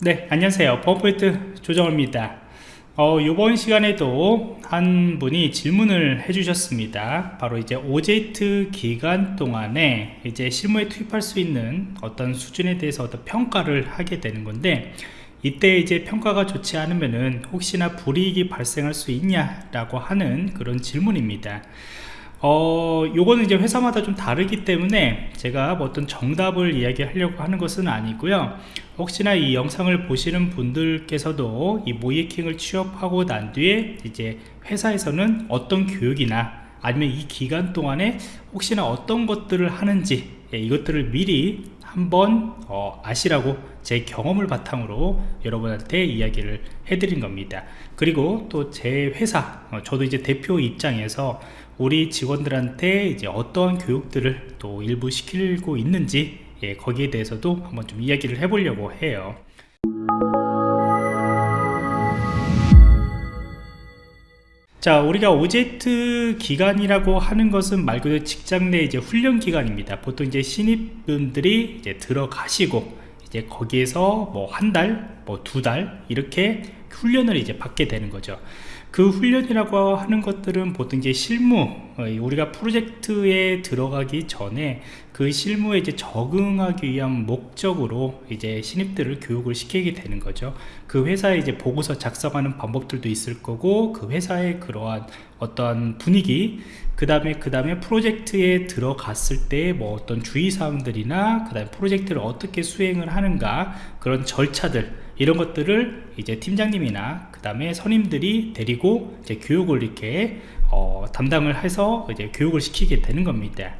네 안녕하세요. 버포인트 조정호입니다. 어, 이번 시간에도 한 분이 질문을 해주셨습니다. 바로 이제 OJT 기간 동안에 이제 실무에 투입할 수 있는 어떤 수준에 대해서 어떤 평가를 하게 되는 건데 이때 이제 평가가 좋지 않으면은 혹시나 불이익이 발생할 수 있냐 라고 하는 그런 질문입니다. 어 요거는 이제 회사마다 좀 다르기 때문에 제가 뭐 어떤 정답을 이야기하려고 하는 것은 아니고요 혹시나 이 영상을 보시는 분들께서도 이 모이킹을 취업하고 난 뒤에 이제 회사에서는 어떤 교육이나 아니면 이 기간 동안에 혹시나 어떤 것들을 하는지 예, 이것들을 미리 한번 어, 아시라고 제 경험을 바탕으로 여러분한테 이야기를 해드린 겁니다. 그리고 또 제 회사 어, 저도 이제 대표 입장에서 우리 직원들한테 이제 어떠한 교육들을 또 일부 시키고 있는지 예, 거기에 대해서도 한번 좀 이야기를 해보려고 해요. 자 우리가 오젝트 기간이라고 하는 것은 말 그대로 직장 내 이제 훈련 기간입니다. 보통 이제 신입분들이 이제 들어가시고 이제 거기에서 뭐 한 달, 뭐 두 달 이렇게 훈련을 이제 받게 되는 거죠. 그 훈련이라고 하는 것들은 보통 이제 실무 어, 우리가 프로젝트에 들어가기 전에 그 실무에 이제 적응하기 위한 목적으로 이제 신입들을 교육을 시키게 되는 거죠. 그 회사에 이제 보고서 작성하는 방법들도 있을 거고 그 회사의 그러한 어떤 분위기 그 다음에 그 다음에 프로젝트에 들어갔을 때 뭐 어떤 주의사항들이나 그 다음에 프로젝트를 어떻게 수행을 하는가 그런 절차들 이런 것들을 이제 팀장님이나 그 다음에 선임들이 데리고 이제 교육을 이렇게 어, 담당을 해서 이제 교육을 시키게 되는 겁니다.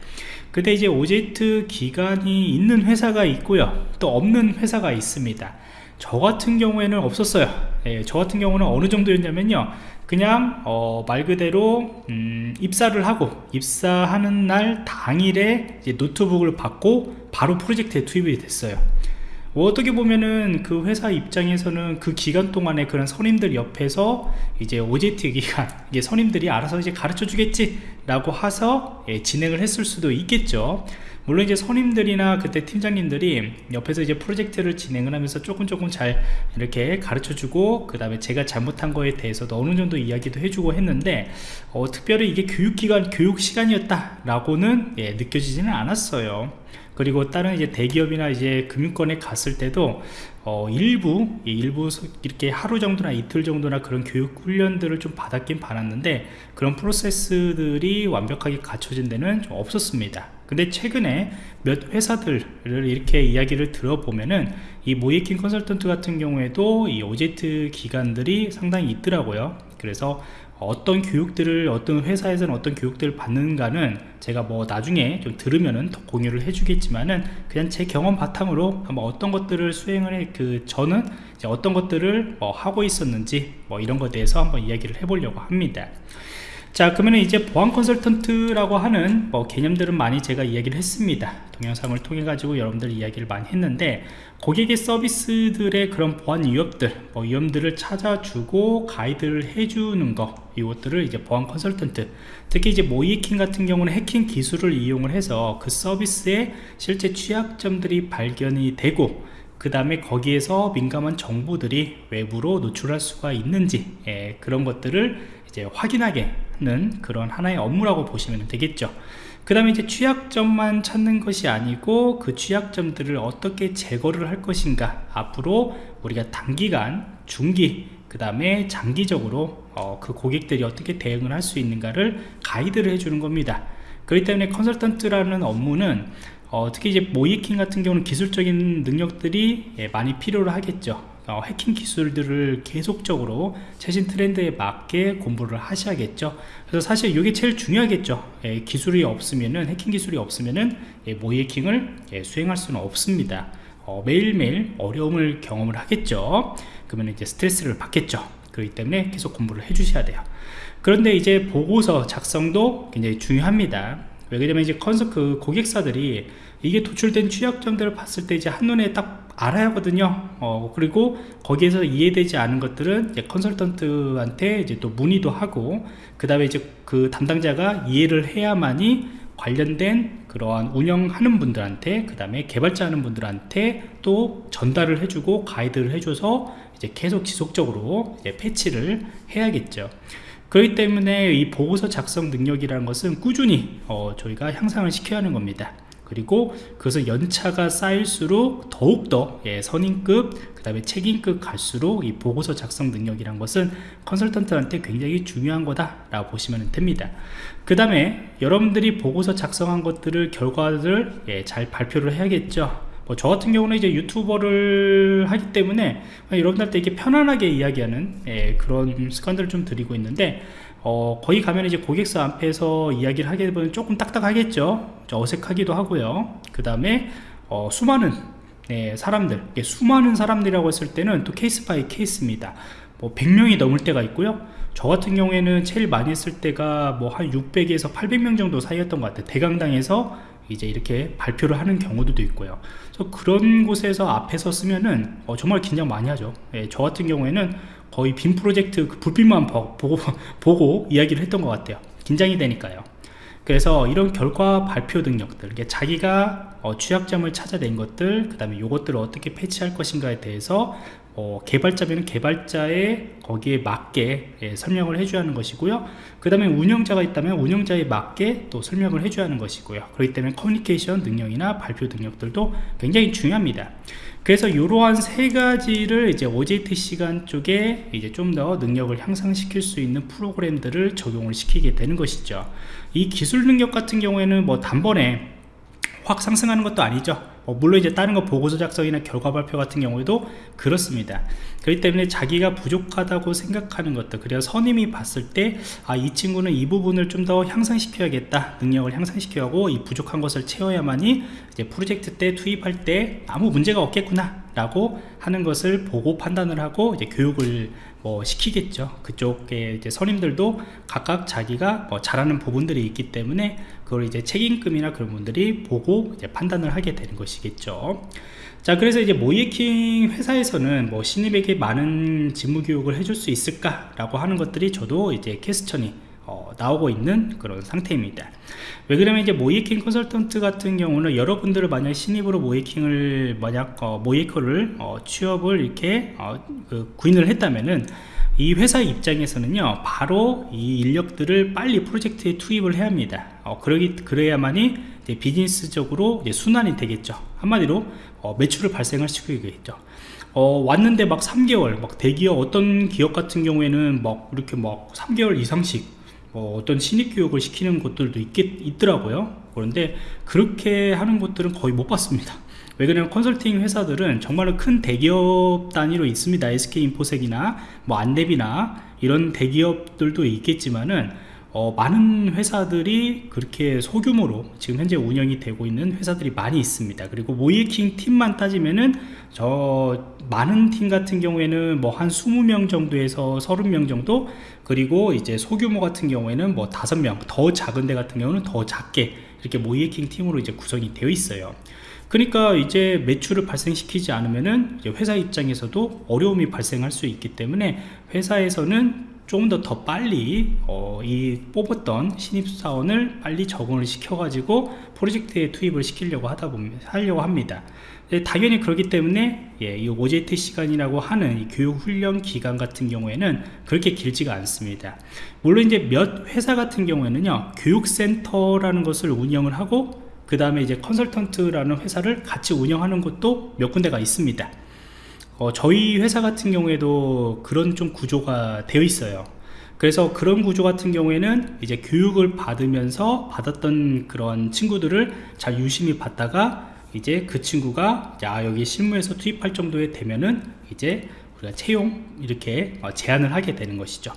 근데 이제 오젝트 기간이 있는 회사가 있고요. 또 없는 회사가 있습니다. 저 같은 경우에는 없었어요. 예, 저 같은 경우는 어느 정도였냐면요 그냥 어, 말 그대로 음, 입사를 하고 입사하는 날 당일에 노트북을 받고 바로 프로젝트에 투입이 됐어요. 뭐 어떻게 보면은 그 회사 입장에서는 그 기간 동안에 그런 선임들 옆에서 이제 OJT 기간 이게 선임들이 알아서 이제 가르쳐 주겠지 라고 해서 예, 진행을 했을 수도 있겠죠. 물론 이제 선임들이나 그때 팀장님들이 옆에서 이제 프로젝트를 진행을 하면서 조금 조금 잘 이렇게 가르쳐 주고 그 다음에 제가 잘못한 거에 대해서도 어느 정도 이야기도 해주고 했는데 어, 특별히 이게 교육기간 교육 시간이었다 라고는 예, 느껴지지는 않았어요 그리고 다른 이제 대기업이나 이제 금융권에 갔을 때도 어, 일부 일부 이렇게 하루 정도나 이틀 정도나 그런 교육 훈련들을 좀 받았긴 받았는데 그런 프로세스들이 완벽하게 갖춰진 데는 좀 없었습니다. 근데 최근에 몇 회사들을 이렇게 이야기를 들어보면은 이 모이킹 컨설턴트 같은 경우에도 이 오젝트 기관들이 상당히 있더라고요. 그래서 어떤 교육들을 어떤 회사에서는 어떤 교육들을 받는가는 제가 뭐 나중에 좀 들으면은 더 공유를 해주겠지만은 그냥 제 경험 바탕으로 한번 어떤 것들을 수행을 해 그 저는 어떤 것들을 뭐 하고 있었는지 뭐 이런 것에 대해서 한번 이야기를 해보려고 합니다 자 그러면 이제 보안 컨설턴트라고 하는 뭐 개념들은 많이 제가 이야기를 했습니다. 동영상을 통해 가지고 여러분들 이야기를 많이 했는데 고객의 서비스들의 그런 보안 위협들 뭐 위험들을 찾아주고 가이드를 해주는 거 이것들을 이제 보안 컨설턴트 특히 이제 모이킹 같은 경우는 해킹 기술을 이용을 해서 그 서비스의 실제 취약점들이 발견이 되고 그 다음에 거기에서 민감한 정보들이 외부로 노출할 수가 있는지 예, 그런 것들을 이제 확인하게 하는 그런 하나의 업무라고 보시면 되겠죠. 그 다음에 이제 취약점만 찾는 것이 아니고 그 취약점들을 어떻게 제거를 할 것인가? 앞으로 우리가 단기간 중기 그 다음에 장기적으로 어, 그 고객들이 어떻게 대응을 할 수 있는가를 가이드를 해주는 겁니다. 그렇기 때문에 컨설턴트라는 업무는 어, 특히 이제 모이킹 같은 경우는 기술적인 능력들이 예, 많이 필요로 하겠죠 어, 해킹 기술들을 계속적으로 최신 트렌드에 맞게 공부를 하셔야겠죠. 그래서 사실 이게 제일 중요하겠죠. 예, 기술이 없으면은 해킹 기술이 없으면은 예, 모이킹을 예, 수행할 수는 없습니다. 어, 매일매일 어려움을 경험을 하겠죠. 그러면 이제 스트레스를 받겠죠. 그렇기 때문에 계속 공부를 해 주셔야 돼요. 그런데 이제 보고서 작성도 굉장히 중요합니다. 왜 그러냐면 이제 컨서 그 고객사들이 이게 도출된 취약점들을 봤을 때 이제 한눈에 딱 알아야 하거든요. 어, 그리고 거기에서 이해되지 않은 것들은 이제 컨설턴트한테 이제 또 문의도 하고 그 다음에 이제 그 담당자가 이해를 해야만이 관련된 그러한 운영하는 분들한테 그 다음에 개발자 하는 분들한테 또 전달을 해주고 가이드를 해줘서 이제 계속 지속적으로 이제 패치를 해야겠죠. 그렇기 때문에 이 보고서 작성 능력이라는 것은 꾸준히 어, 저희가 향상을 시켜야 하는 겁니다 그리고 그것은 연차가 쌓일수록 더욱더 예, 선임급 그 다음에 책임급 갈수록 이 보고서 작성 능력이란 것은 컨설턴트한테 굉장히 중요한 거다 라고 보시면 됩니다. 그 다음에 여러분들이 보고서 작성한 것들을 결과를 예, 잘 발표를 해야겠죠. 뭐저 같은 경우는 이제 유튜버를 하기 때문에 여러분들한테 이렇게 편안하게 이야기하는 예, 그런 습관들을 좀 드리고 있는데 어, 거기 가면 이제 고객사 앞에서 이야기를 하게 되면 조금 딱딱하겠죠? 어색하기도 하고요. 그 다음에 어, 수많은 네, 사람들 수많은 사람들이라고 했을 때는 또 case by case입니다. 뭐 100명이 넘을 때가 있고요. 저 같은 경우에는 제일 많이 했을 때가 뭐 한 600에서 800명 정도 사이였던 것 같아요. 대강당에서 이제 이렇게 발표를 하는 경우도 있고요. 그래서 그런 곳에서 앞에서 쓰면은 어, 정말 긴장 많이 하죠. 예, 저 같은 경우에는 거의 빔 프로젝트 그 불빛만 보고, 보고 이야기를 했던 것 같아요. 긴장이 되니까요. 그래서 이런 결과 발표 능력들 자기가 어, 취약점을 찾아낸 것들 그 다음에 이것들을 어떻게 패치할 것인가에 대해서 어, 개발자면 개발자의 거기에 맞게 예, 설명을 해줘야 하는 것이고요. 그 다음에 운영자가 있다면 운영자에 맞게 또 설명을 해줘야 하는 것이고요. 그렇기 때문에 커뮤니케이션 능력이나 발표 능력들도 굉장히 중요합니다 그래서 이러한 세 가지를 이제 OJT 시간 쪽에 이제 좀 더 능력을 향상시킬 수 있는 프로그램들을 적용을 시키게 되는 것이죠. 이 기술 능력 같은 경우에는 뭐 단번에 확 상승하는 것도 아니죠 어, 물론 이제 다른 거 보고서 작성이나 결과 발표 같은 경우에도 그렇습니다. 그렇기 때문에 자기가 부족하다고 생각하는 것들 그래서 선임이 봤을 때 아 이 친구는 이 부분을 좀 더 향상시켜야겠다 능력을 향상시켜야 하고 이 부족한 것을 채워야만이 이제 프로젝트 때 투입할 때 아무 문제가 없겠구나 라고 하는 것을 보고 판단을 하고 이제 교육을 뭐 시키겠죠. 그쪽에 이제 선임들도 각각 자기가 뭐 잘하는 부분들이 있기 때문에 그걸 이제 책임금이나 그런 분들이 보고 이제 판단을 하게 되는 것이겠죠. 자 그래서 이제 모이킹 회사에서는 뭐 신입에게 많은 직무 교육을 해줄 수 있을까 라고 하는 것들이 저도 이제 캐스천이 어, 나오고 있는 그런 상태입니다. 왜 그러면 이제 모이킹 컨설턴트 같은 경우는 여러분들을 만약 신입으로 모이킹을 만약 어, 모이커를 어, 취업을 이렇게 어, 그 구인을 했다면은 이 회사 입장에서는요 바로 이 인력들을 빨리 프로젝트에 투입을 해야 합니다. 어, 그러기 그래야만이 비즈니스적으로 순환이 되겠죠. 한마디로 어, 매출을 발생할 시키겠죠. 어, 왔는데 막 3개월 막 대기업 어떤 기업 같은 경우에는 막 이렇게 막 3개월 이상씩 뭐 어떤 신입 교육을 시키는 곳들도 있겠, 있더라고요. 그런데 그렇게 하는 곳들은 거의 못 봤습니다. 왜 그러냐면 컨설팅 회사들은 정말로 큰 대기업 단위로 있습니다. SK인포색이나 뭐 안랩이나 이런 대기업들도 있겠지만은 어, 많은 회사들이 그렇게 소규모로 지금 현재 운영이 되고 있는 회사들이 많이 있습니다. 그리고 모이킹 팀만 따지면은 저 많은 팀 같은 경우에는 뭐 한 20명 정도에서 30명 정도 그리고 이제 소규모 같은 경우에는 뭐 5명 더 작은 데 같은 경우는 더 작게 이렇게 모이킹 팀으로 이제 구성이 되어 있어요. 그러니까 이제 매출을 발생시키지 않으면은 회사 입장에서도 어려움이 발생할 수 있기 때문에 회사에서는 조금 더 더 빨리 어, 이 뽑았던 신입사원을 빨리 적응을 시켜 가지고 프로젝트에 투입을 시키려고 하다 보면 하려고 합니다. 네, 당연히 그렇기 때문에 예, 이 OJT 시간이라고 하는 이 교육 훈련 기간 같은 경우에는 그렇게 길지가 않습니다. 물론 이제 몇 회사 같은 경우에는요 교육센터라는 것을 운영을 하고 그 다음에 이제 컨설턴트라는 회사를 같이 운영하는 곳도 몇 군데가 있습니다 어, 저희 회사 같은 경우에도 그런 좀 구조가 되어 있어요. 그래서 그런 구조 같은 경우에는 이제 교육을 받으면서 받았던 그런 친구들을 잘 유심히 받다가 이제 그 친구가 야 여기 실무에서 투입할 정도에 되면은 이제 우리가 채용 이렇게 어, 제안을 하게 되는 것이죠.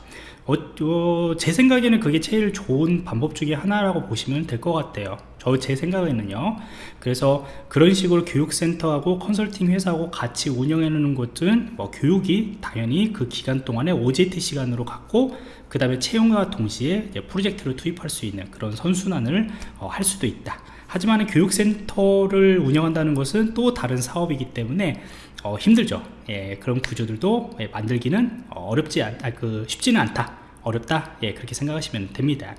어, 어, 제 생각에는 그게 제일 좋은 방법 중에 하나라고 보시면 될 것 같아요 저 제 생각에는요. 그래서 그런 식으로 교육센터하고 컨설팅 회사하고 같이 운영해 놓는 곳은 뭐 교육이 당연히 그 기간 동안에 OJT 시간으로 갖고 그 다음에 채용과 동시에 프로젝트를 투입할 수 있는 그런 선순환을 어, 할 수도 있다. 하지만 교육센터를 운영한다는 것은 또 다른 사업이기 때문에 어, 힘들죠. 예, 그런 구조들도 예, 만들기는 어렵지 않, 아, 그 쉽지는 않다 어렵다. 예 그렇게 생각하시면 됩니다.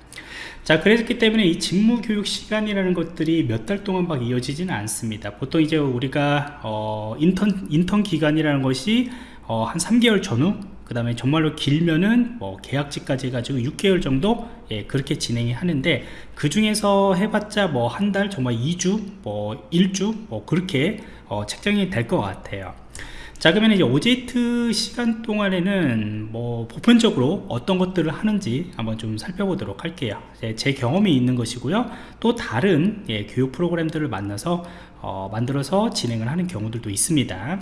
자 그랬기 때문에 이 직무 교육 시간이라는 것들이 몇 달 동안 막 이어지지는 않습니다. 보통 이제 우리가 어, 인턴 인턴 기간이라는 것이 어, 한 3개월 전후 그 다음에 정말로 길면은 뭐 계약직까지 해가지고 6개월 정도 예, 그렇게 진행이 하는데 그 중에서 해봤자 뭐 한 달 정말 2주 뭐 1주 뭐 그렇게 어, 책정이 될 것 같아요 자 그러면 이제 오제이트 시간 동안에는 뭐 보편적으로 어떤 것들을 하는지 한번 좀 살펴보도록 할게요. 제, 제 경험이 있는 것이고요. 또 다른 예, 교육 프로그램들을 만나서 어, 만들어서 진행을 하는 경우들도 있습니다.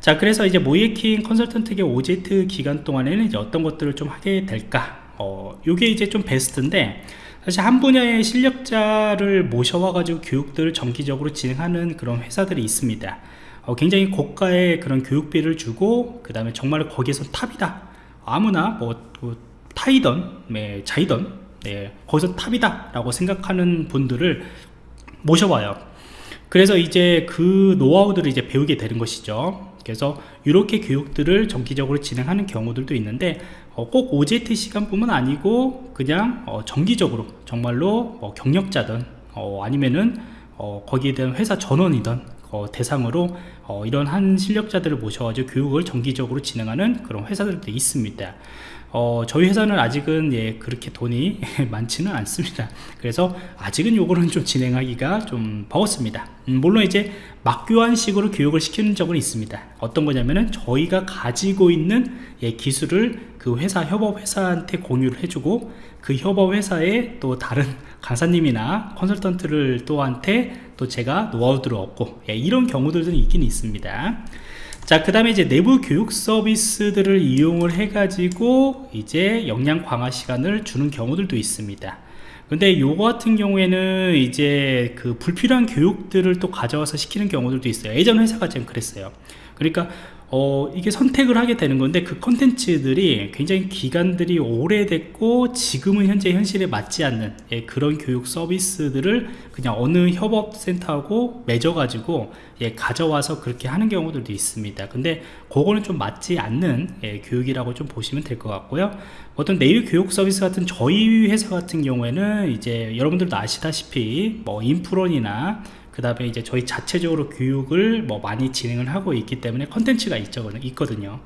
자 그래서 이제 모이에킹 컨설턴트의 오제이트 기간 동안에는 이제 어떤 것들을 좀 하게 될까? 어, 요게 이제 좀 베스트인데 사실 한 분야의 실력자를 모셔와 가지고 교육들을 정기적으로 진행하는 그런 회사들이 있습니다. 어, 굉장히 고가의 그런 교육비를 주고 그 다음에 정말 거기에서 탑이다. 아무나 뭐, 뭐 타이던 네, 자이던 네, 거기서 탑이다 라고 생각하는 분들을 모셔봐요. 그래서 이제 그 노하우들을 이제 배우게 되는 것이죠. 그래서 이렇게 교육들을 정기적으로 진행하는 경우들도 있는데 어, 꼭 OJT 시간뿐만 아니고 그냥 어, 정기적으로 정말로 뭐 경력자든 어, 아니면은 어, 거기에 대한 회사 전원이든 어, 대상으로 어, 이런 한 실력자들을 모셔가지고 교육을 정기적으로 진행하는 그런 회사들도 있습니다. 어, 저희 회사는 아직은 예, 그렇게 돈이 많지는 않습니다. 그래서 아직은 요거는 좀 진행하기가 좀 버겁습니다. 음, 물론 이제 막교환식으로 교육을 시키는 적은 있습니다. 어떤 거냐면은 저희가 가지고 있는 예, 기술을 그 회사 협업 회사한테 공유를 해주고 그 협업 회사에 또 다른 강사님이나 컨설턴트를 또한테 또 제가 노하우들을 얻고 예, 이런 경우들도 있긴 있습니다. 자 그 다음에 이제 내부 교육 서비스들을 이용을 해 가지고 이제 역량 강화 시간을 주는 경우들도 있습니다. 근데 요거 같은 경우에는 이제 그 불필요한 교육들을 또 가져와서 시키는 경우들도 있어요. 예전 회사가 지금 그랬어요. 그러니까 어, 이게 선택을 하게 되는 건데 그 컨텐츠들이 굉장히 기간들이 오래됐고 지금은 현재 현실에 맞지 않는 예, 그런 교육 서비스들을 그냥 어느 협업센터하고 맺어가지고 예, 가져와서 그렇게 하는 경우들도 있습니다. 근데 그거는 좀 맞지 않는 예, 교육이라고 좀 보시면 될 것 같고요. 어떤 내일 교육 서비스 같은 저희 회사 같은 경우에는 이제 여러분들도 아시다시피 뭐 인프론이나 그 다음에 이제 저희 자체적으로 교육을 뭐 많이 진행을 하고 있기 때문에 컨텐츠가 있거든요.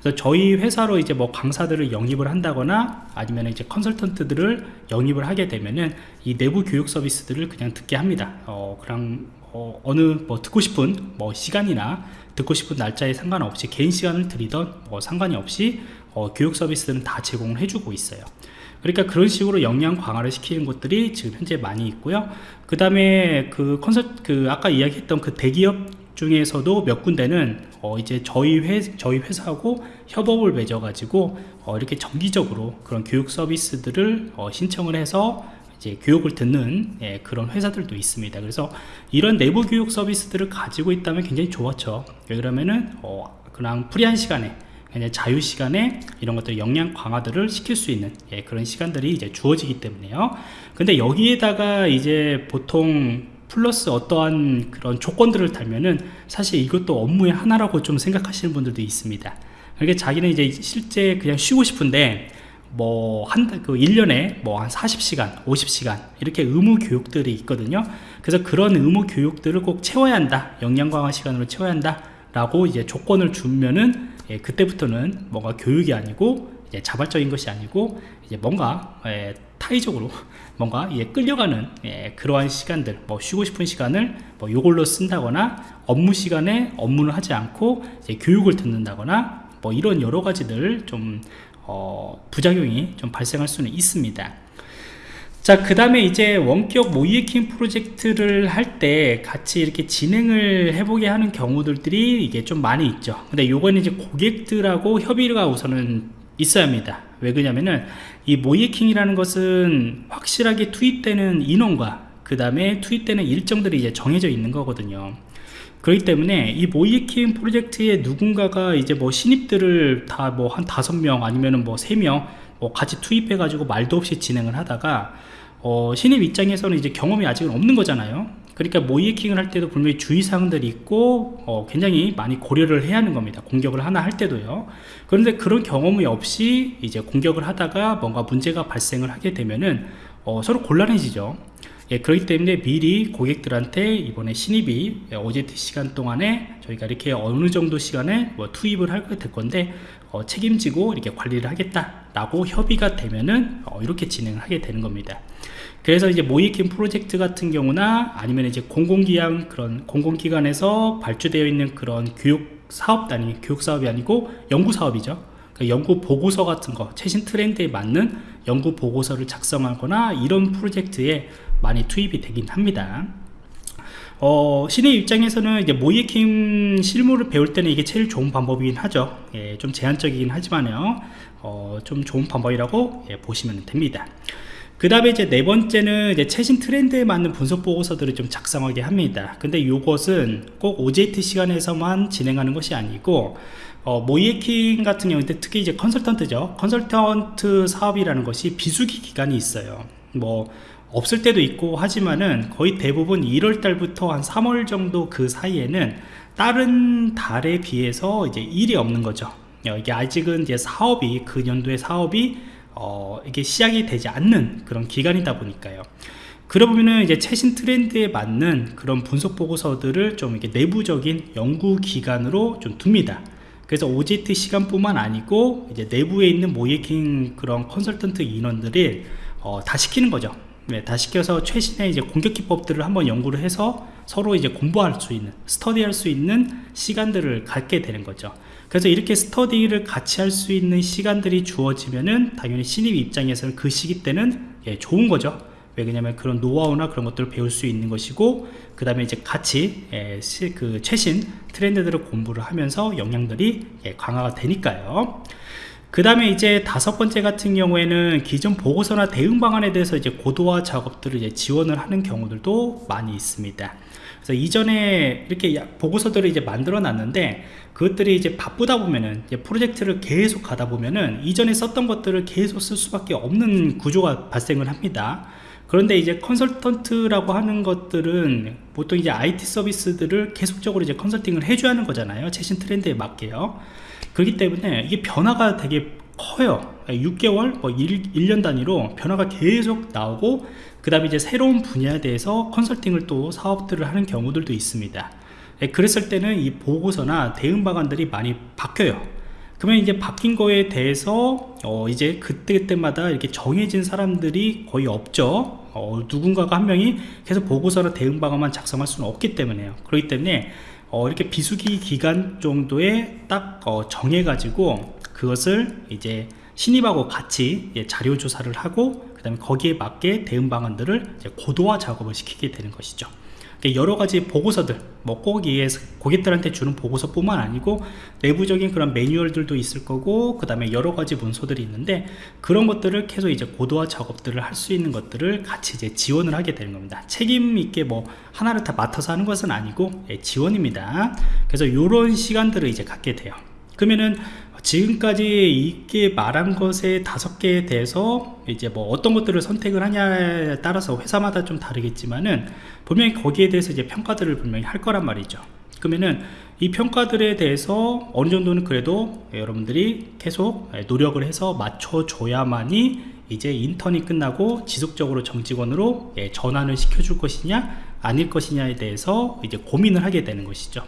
그래서 저희 회사로 이제 뭐 강사들을 영입을 한다거나 아니면 이제 컨설턴트들을 영입을 하게 되면은 이 내부 교육 서비스들을 그냥 듣게 합니다. 어 그냥 어, 어느 뭐 듣고 싶은 뭐 시간이나 듣고 싶은 날짜에 상관없이 개인 시간을 드리던 뭐 상관이 없이 어, 교육 서비스들은 다 제공을 해주고 있어요 그러니까 그런 식으로 역량 강화를 시키는 것들이 지금 현재 많이 있고요. 그 다음에 그 컨설 그 아까 이야기했던 그 대기업 중에서도 몇 군데는 어 이제 저희 회 저희 회사하고 협업을 맺어 가지고 어 이렇게 정기적으로 그런 교육 서비스들을 어 신청을 해서 이제 교육을 듣는 예, 그런 회사들도 있습니다. 그래서 이런 내부 교육 서비스들을 가지고 있다면 굉장히 좋았죠. 왜 그러면은 어 그냥 프리한 시간에 그냥 자유 시간에 이런 것들 역량 강화들을 시킬 수 있는 예, 그런 시간들이 이제 주어지기 때문에요. 근데 여기에다가 이제 보통 플러스 어떠한 그런 조건들을 달면은 사실 이것도 업무의 하나라고 좀 생각하시는 분들도 있습니다. 그러니까 자기는 이제 실제 그냥 쉬고 싶은데 뭐 한 그 1년에 뭐 한 40시간 50시간 이렇게 의무 교육들이 있거든요. 그래서 그런 의무 교육들을 꼭 채워야 한다. 역량 강화 시간으로 채워야 한다. 라고 이제 조건을 주면은 예, 그때부터는 뭔가 교육이 아니고 이제 자발적인 것이 아니고 이제 뭔가 예, 타의적으로 뭔가 예, 끌려가는 예, 그러한 시간들 뭐 쉬고 싶은 시간을 뭐 요걸로 쓴다거나 업무 시간에 업무를 하지 않고 교육을 듣는다거나 뭐 이런 여러 가지들 좀 어, 부작용이 좀 발생할 수는 있습니다 자, 그 다음에 이제 원격 모이에킹 프로젝트를 할 때 같이 이렇게 진행을 해보게 하는 경우들이 이게 좀 많이 있죠. 근데 요거는 이제 고객들하고 협의가 우선은 있어야 합니다. 왜 그러냐면은 이 모이에킹이라는 것은 확실하게 투입되는 인원과 그 다음에 투입되는 일정들이 이제 정해져 있는 거거든요. 그렇기 때문에 이 모이에킹 프로젝트에 누군가가 이제 뭐 신입들을 다 뭐 한 다섯 명 아니면은 뭐 세 명 뭐 같이 투입해 가지고 말도 없이 진행을 하다가 어, 신입 입장에서는 이제 경험이 아직은 없는 거잖아요. 그러니까 모이킹을 할 때도 분명히 주의사항들이 있고 어, 굉장히 많이 고려를 해야 하는 겁니다. 공격을 하나 할 때도요. 그런데 그런 경험이 없이 이제 공격을 하다가 뭔가 문제가 발생을 하게 되면은 어, 서로 곤란해지죠 예, 그렇기 때문에 미리 고객들한테 이번에 신입이 OJT 시간 동안에 저희가 이렇게 어느 정도 시간에 뭐 투입을 될 건데 어, 책임지고 이렇게 관리를 하겠다 라고 협의가 되면은 어, 이렇게 진행을 하게 되는 겁니다. 그래서 이제 모이킹 프로젝트 같은 경우나 아니면 이제 공공기관 그런 공공기관에서 발주되어 있는 그런 교육 사업 단위 교육 사업이 아니고 연구 사업이죠. 그 연구 보고서 같은 거 최신 트렌드에 맞는 연구 보고서를 작성하거나 이런 프로젝트에 많이 투입이 되긴 합니다. 어, 신의 입장에서는 이제 모이킹 실무를 배울 때는 이게 제일 좋은 방법이긴 하죠. 예, 좀 제한적이긴 하지만요. 어, 좀 좋은 방법이라고 예, 보시면 됩니다. 그 다음에 이제 네 번째는 이제 최신 트렌드에 맞는 분석 보고서들을 좀 작성하게 합니다. 근데 이것은 꼭 OJT 시간에서만 진행하는 것이 아니고 어, 모이에킹 같은 경우에 특히 이제 컨설턴트죠. 컨설턴트 사업이라는 것이 비수기 기간이 있어요. 뭐 없을 때도 있고 하지만은 거의 대부분 1월 달부터 한 3월 정도 그 사이에는 다른 달에 비해서 이제 일이 없는 거죠. 어, 이게 아직은 이제 사업이 그 연도의 사업이 어, 이게 시작이 되지 않는 그런 기간이다 보니까요. 그러 보면은 이제 최신 트렌드에 맞는 그런 분석 보고서들을 좀 이렇게 내부적인 연구 기관으로 좀 둡니다. 그래서 OJT 시간뿐만 아니고 이제 내부에 있는 모이킹 그런 컨설턴트 인원들이 어, 다 시키는 거죠 네, 다 시 켜서 최신의 이제 공격 기법들을 한번 연구를 해서 서로 이제 공부할 수 있는 스터디할 수 있는 시간들을 갖게 되는 거죠. 그래서 이렇게 스터디를 같이 할 수 있는 시간들이 주어지면은 당연히 신입 입장에서는 그 시기 때는 예, 좋은 거죠. 왜 그러냐면 그런 노하우나 그런 것들을 배울 수 있는 것이고 그 다음에 이제 같이 예, 시, 그 최신 트렌드들을 공부를 하면서 영향들이 예, 강화가 되니까요 그 다음에 이제 다섯 번째 같은 경우에는 기존 보고서나 대응 방안에 대해서 이제 고도화 작업들을 이제 지원을 하는 경우들도 많이 있습니다. 그래서 이전에 이렇게 보고서들을 이제 만들어 놨는데 그것들이 이제 바쁘다 보면은 이제 프로젝트를 계속 가다 보면은 이전에 썼던 것들을 계속 쓸 수밖에 없는 구조가 발생을 합니다. 그런데 이제 컨설턴트라고 하는 것들은 보통 이제 IT 서비스들을 계속적으로 이제 컨설팅을 해줘야 하는 거잖아요. 최신 트렌드에 맞게요. 그렇기 때문에 이게 변화가 되게 커요. 6개월 뭐 1, 1년 단위로 변화가 계속 나오고 그 다음에 이제 새로운 분야에 대해서 컨설팅을 또 사업들을 하는 경우들도 있습니다. 예, 그랬을 때는 이 보고서나 대응 방안들이 많이 바뀌어요. 그러면 이제 바뀐 거에 대해서 어 이제 그때그때마다 이렇게 정해진 사람들이 거의 없죠. 어 누군가가 한 명이 계속 보고서나 대응 방안만 작성할 수는 없기 때문에요. 그렇기 때문에 어, 이렇게 비수기 기간 정도에 딱 어, 정해 가지고 그것을 이제 신입하고 같이 예, 자료 조사를 하고 그 다음에 거기에 맞게 대응 방안들을 고도화 작업을 시키게 되는 것이죠 여러 가지 보고서들 뭐 꼭이에 고객들한테 주는 보고서뿐만 아니고 내부적인 그런 매뉴얼들도 있을 거고 그 다음에 여러 가지 문서들이 있는데 그런 것들을 계속 이제 고도화 작업들을 할 수 있는 것들을 같이 이제 지원을 하게 되는 겁니다. 책임 있게 뭐 하나를 다 맡아서 하는 것은 아니고 예, 지원입니다. 그래서 이런 시간들을 이제 갖게 돼요 그러면은 지금까지 이게 말한 것에 다섯 개에 대해서 이제 뭐 어떤 것들을 선택을 하냐에 따라서 회사마다 좀 다르겠지만은 분명히 거기에 대해서 이제 평가들을 분명히 할 거란 말이죠. 그러면은 이 평가들에 대해서 어느 정도는 그래도 여러분들이 계속 노력을 해서 맞춰줘야만이 이제 인턴이 끝나고 지속적으로 정직원으로 예, 전환을 시켜줄 것이냐 아닐 것이냐에 대해서 이제 고민을 하게 되는 것이죠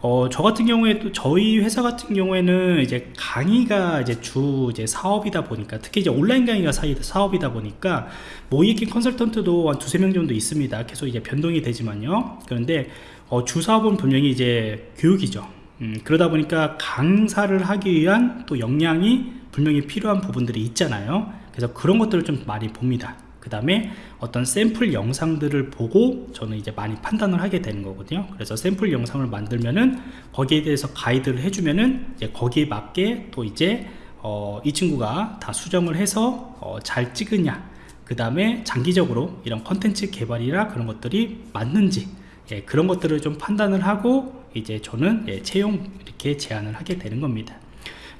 어, 저 같은 경우에 또 저희 회사 같은 경우에는 이제 강의가 이제 주 이제 사업이다 보니까 특히 이제 온라인 강의가 사업이다 보니까 모이킹 컨설턴트도 한 두세 명 정도 있습니다. 계속 이제 변동이 되지만요. 그런데 어, 주 사업은 분명히 이제 교육이죠. 음, 그러다 보니까 강사를 하기 위한 또 역량이 분명히 필요한 부분들이 있잖아요. 그래서 그런 것들을 좀 많이 봅니다. 그 다음에 어떤 샘플 영상들을 보고 저는 이제 많이 판단을 하게 되는 거거든요. 그래서 샘플 영상을 만들면은 거기에 대해서 가이드를 해주면은 이제 거기에 맞게 또 이제 어, 이 친구가 다 수정을 해서 어, 잘 찍으냐 그 다음에 장기적으로 이런 컨텐츠 개발이나 그런 것들이 맞는지 예, 그런 것들을 좀 판단을 하고 이제 저는 예, 채용 이렇게 제안을 하게 되는 겁니다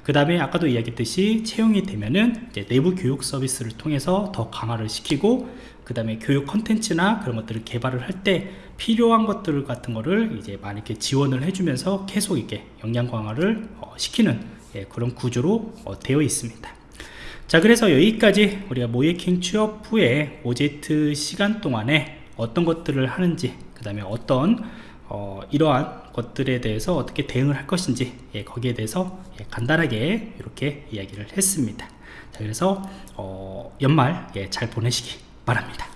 그 다음에 아까도 이야기했듯이 채용이 되면은 내부 교육 서비스를 통해서 더 강화를 시키고 그 다음에 교육 컨텐츠나 그런 것들을 개발을 할 때 필요한 것들 같은 거를 이제 많이 이렇게 지원을 해주면서 계속 이렇게 역량 강화를 어, 시키는 예, 그런 구조로 어, 되어 있습니다. 자 그래서 여기까지 우리가 모이킹 취업 후에 OJT 시간 동안에 어떤 것들을 하는지 그 다음에 어떤 어, 이러한 것들에 대해서 어떻게 대응을 할 것인지 예, 거기에 대해서 예, 간단하게 이렇게 이야기를 했습니다. 자, 그래서 어, 연말 예, 잘 보내시기 바랍니다